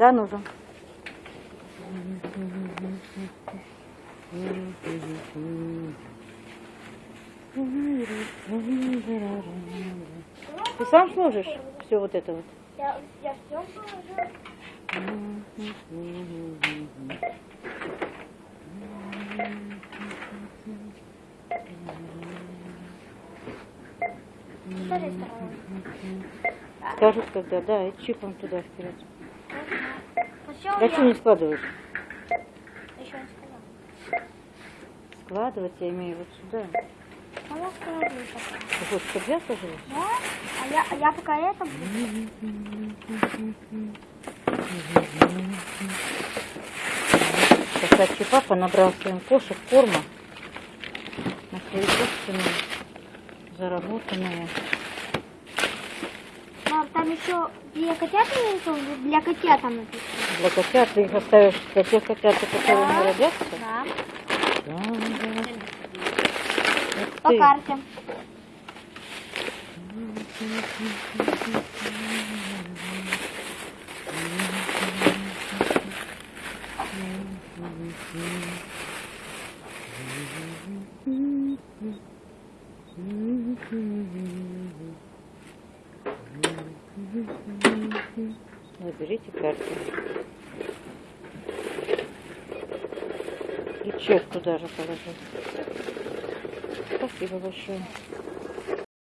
Да, нужен. Ты сам сможешь все вот это вот? Я, я все. Скажут, когда, да, и чипом туда вперед. Да что не складываешь? Еще не сказала. Складывать я имею вот сюда. Она складываю пока. Ты хочешь, чтобы я сложила? Да? А я, а я пока это буду. Кстати, папа набрал своим кошек корма на свои собственные заработанные. Еще для котят нарисовано? Для котят там написано. Для котят ты их оставишь для тех котят, которые Да. не родятся? Да. Да, да. По ты. карте. Наберите карту. И чек туда же. Спасибо большое.